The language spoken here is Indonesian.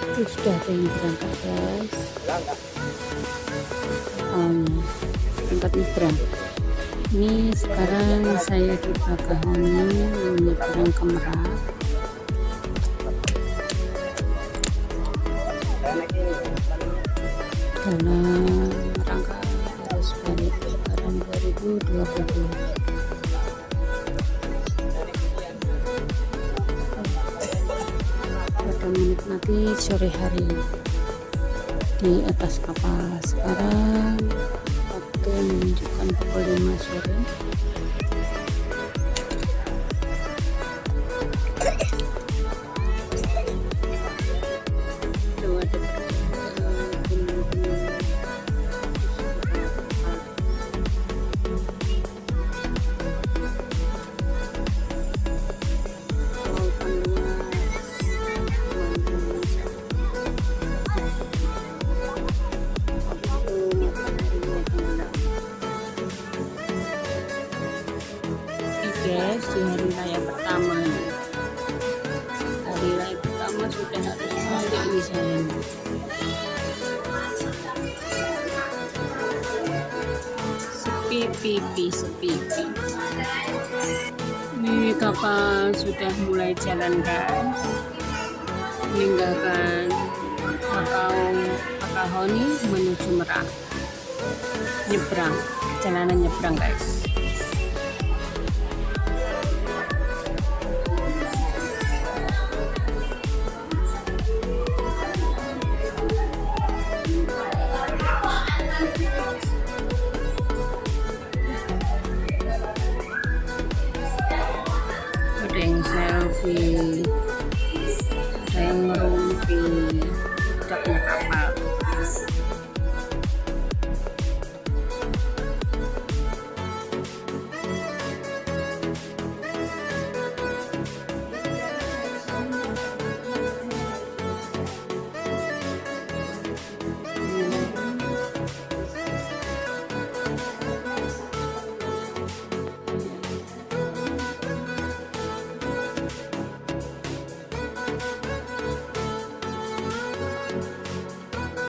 Tuh, sudah ada yang berangkat guys um, berangkat nyebrang. Ini sekarang saya di Bakahuni menyeberang ke Merak. Dalam rangka arus balik lebaran 2022 menikmati sore hari. Di atas kapal sekarang waktu menunjukkan pukul 5 sore guys, di hari raya pertama. Hari raya pertama sudah harus nih saya. Sepi pipi, sepi. Ini kapal sudah mulai jalan guys. Meninggalkan Makau Bakahoni menuju Merak. Nyebrang, jalanan nyebrang guys. ngerumpi saya ngerumpi udah punya kapal